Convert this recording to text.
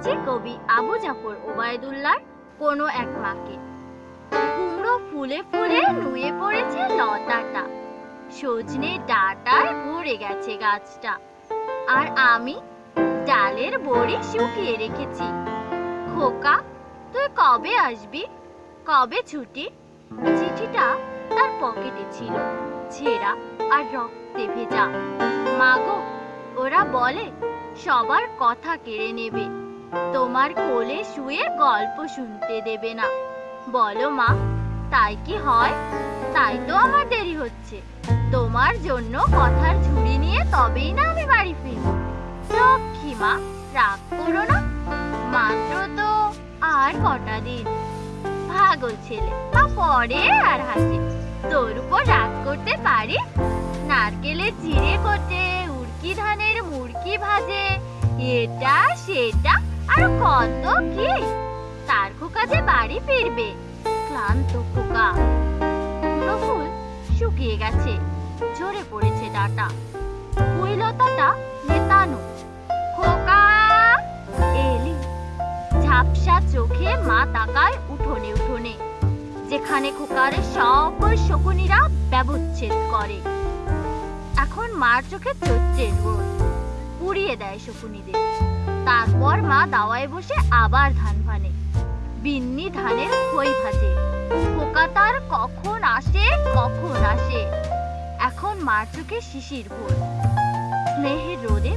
দেখেছি কবি আবু জাফর ওবায়দুল্লাহর কোনো এক মাকে কুমড়ো ফুলে ফুলে নুয়ে পড়েছে লতাটা। সজনে ডাটায় ভরে গেছে গাছটা। আর আমি ডালের বড়ি শুকিয়ে রেখেছি। খোকা, তুই কবে আসবি? কবে ছুটি? চিঠিটা তার পকেটে ছিল, ছেঁড়া আর রক্তে ভেজা। মাগো ওরা বলে, সবার কথা কেড়ে নেবে। তোমার কোলে শুয়ে গল্প শুনতে দেবে না। বলো মা, তাই কি হয়? তাই তো আমার দেরি হচ্ছে। তোমার জন্য কথার ঝুড়ি নিয়ে তবেই না আমি বাড়ি ফিরব। লক্ষ্মী মা, রাগ করো না। মাত্র তো আর কটা দিন। পাগল ছেলে মা পরে আর হাসে। তোর উপর রাগ করতে পারি। নারকেলের চিড়ে কোটে, উড়কি ধানের মুড়কি ভাজে। এটা, সেটা আর কত কি? তার খোকা যে বাড়ি ফিরবে, ক্লান্ত খোকা। কুমড়ো ফুল শুকিয়ে গেছে, ঝরে পড়েছে ডাটা। কুইলতাটা নেতানো খোকা! এলি। ঝাপসা চোখে মা তাকায় উঠোনে উঠোনে, যেখানে খোকার সব শকুনিরা ব্যবচ্ছেদ করে। এখন মার চোখে রোদ পুড়িয়ে দেয় শকুনিদের। তারপর মা দাওয়ায় বসে আবার ধান ভানে। বিন্নি ধানের খই ভাজে। পোকা তার কখন আসে কখন আসে? এখন মার চোখে শিশির ভোর। স্নেহের রোদে